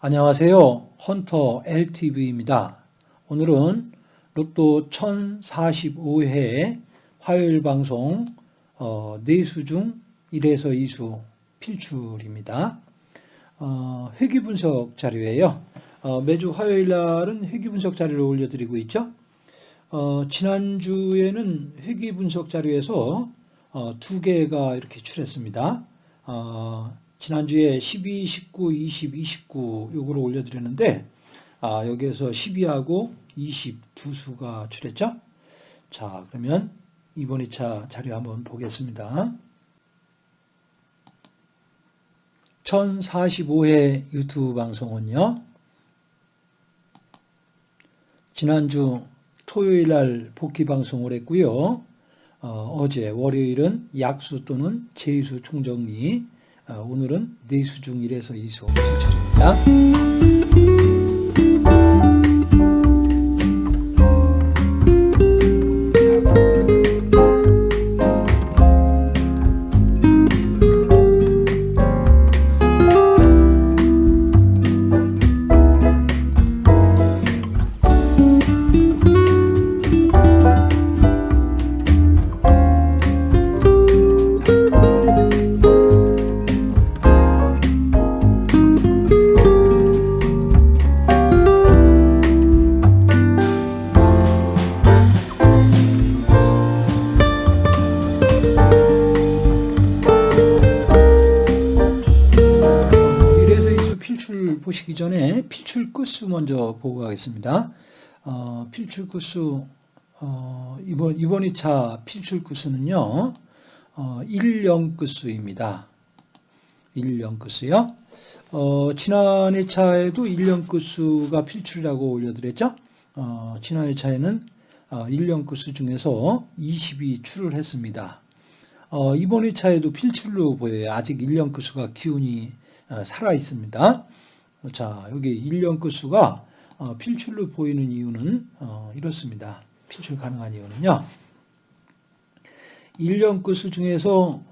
안녕하세요. 헌터 LTV입니다. 오늘은 로또 1045회 화요일 방송 어, 4수 중 1에서 2수 필출입니다. 어, 회귀 분석 자료예요. 어, 매주 화요일 날은 회귀 분석 자료를 올려드리고 있죠. 어, 지난주에는 회귀 분석 자료에서 어, 두 개가 이렇게 출했습니다. 어, 지난주에 12, 19, 20, 29 요거를 올려드렸는데 아, 여기에서 12하고 20 두 수가 출했죠. 자 그러면 이번 2차 자료 한번 보겠습니다. 1045회 유튜브 방송은요. 지난주 토요일 날 복귀 방송을 했고요. 어, 제 월요일은 약수 또는 제수 총정리 어, 오늘은 네수 중 1에서 2수 필출입니다. 보시기 전에 필출 끝수 먼저 보고 가겠습니다. 어, 필출 끝수 어, 이번 이번 2차 필출 끝수는요. 어, 1령 끝수입니다. 1령 끝수요. 어, 지난 2차에도 1령 끝수가 필출이라고 올려드렸죠. 어, 지난 2차에는 어, 1령 끝수 중에서 20이 출을 했습니다. 어, 이번 2차에도 필출로 보여요. 아직 1령 끝수가 기운이 어, 살아 있습니다. 자, 여기 1년 끝수가 어, 필출로 보이는 이유는 어, 이렇습니다. 필출 가능한 이유는요. 1년 끝수 중에서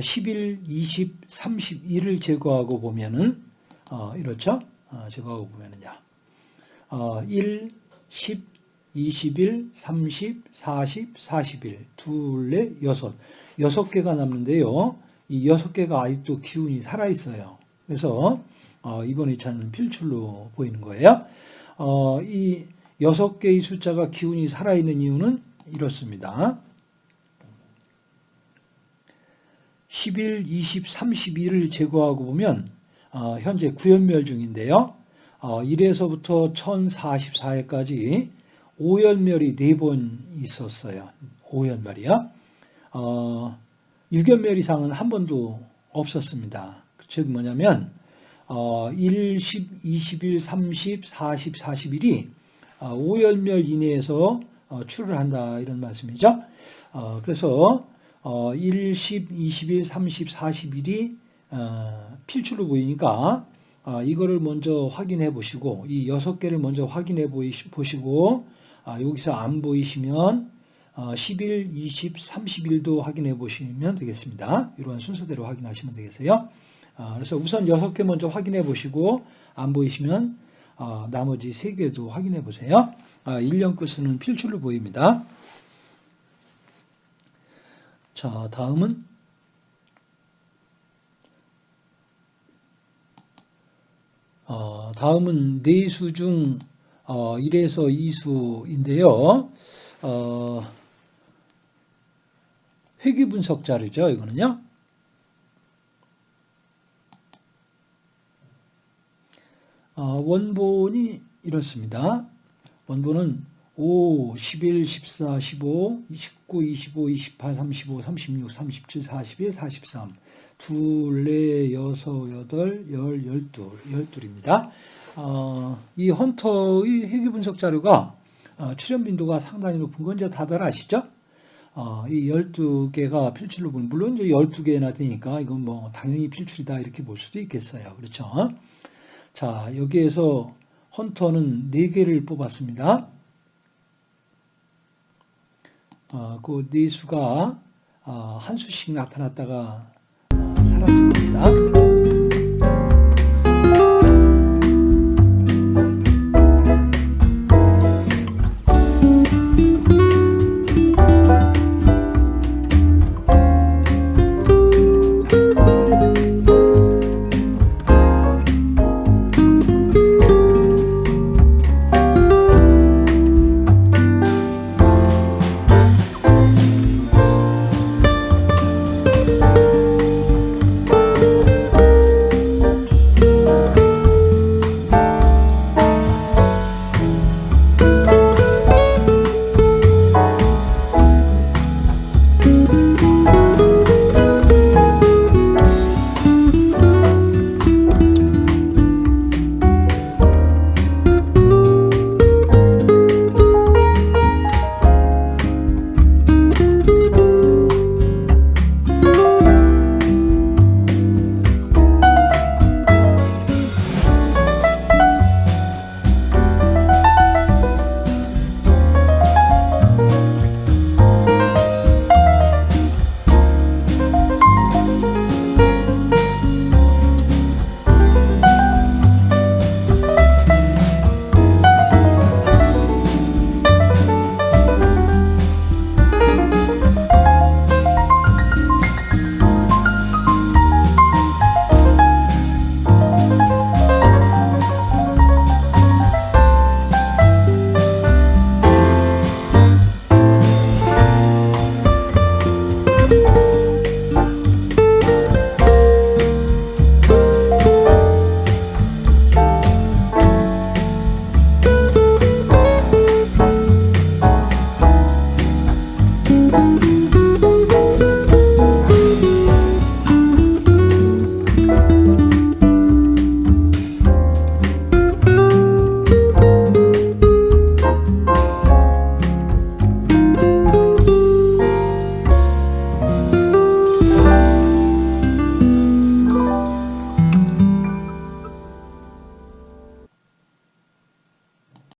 11, 20, 31을 제거하고 보면은 어, 이렇죠? 제거하고 보면은요. 1, 10, 21, 30, 40, 41, 둘레, 여섯. 여섯 개가 남는데요. 이 여섯 개가 아직도 기운이 살아있어요. 그래서 어, 이번 2차는 필출로 보이는 거예요. 어, 이 여섯 개의 숫자가 기운이 살아있는 이유는 이렇습니다. 11, 20, 31을 제거하고 보면 어, 현재 구연멸 중인데요. 1에서부터 1044회까지 5연멸이 4번 있었어요. 5연멸이요. 어, 6연멸 이상은 한 번도 없었습니다. 즉 뭐냐면 어, 1, 10, 21, 30, 40, 41이 어, 5연멸 이내에서 어, 출을 한다 이런 말씀이죠. 어, 그래서 어, 1, 10, 21, 30, 41이 어, 필출로 보이니까 어, 이거를 먼저 확인해 보시고 이 여섯 개를 먼저 확인해 보시고 아, 여기서 안 보이시면 어, 11, 20, 31도 확인해 보시면 되겠습니다. 이러한 순서대로 확인하시면 되겠어요. 아, 그래서 우선 6개 먼저 확인해 보시고 안 보이시면 아, 나머지 3개도 확인해 보세요. 1년 아, 끝은 필출로 보입니다. 자, 다음은 어, 다음은 네수 중 1에서 어, 2수인데요. 어, 회귀 분석 자료죠. 이거는요. 원본이 이렇습니다. 원본은 5, 11, 14, 15, 19, 25, 28, 35, 36, 37, 41, 43, 둘, 넷, 여섯, 여덟, 열, 열둘, 열둘입니다. 어, 이 헌터의 회귀 분석 자료가 어, 출현 빈도가 상당히 높은 건 이제 다들 아시죠? 어, 이 12개가 필출로 보면, 물론 이제 12개나 되니까 이건 뭐 당연히 필출이다 이렇게 볼 수도 있겠어요. 그렇죠? 자, 여기에서 헌터는 4개를 뽑았습니다. 어, 그 4수가 어, 아, 한 수씩 나타났다가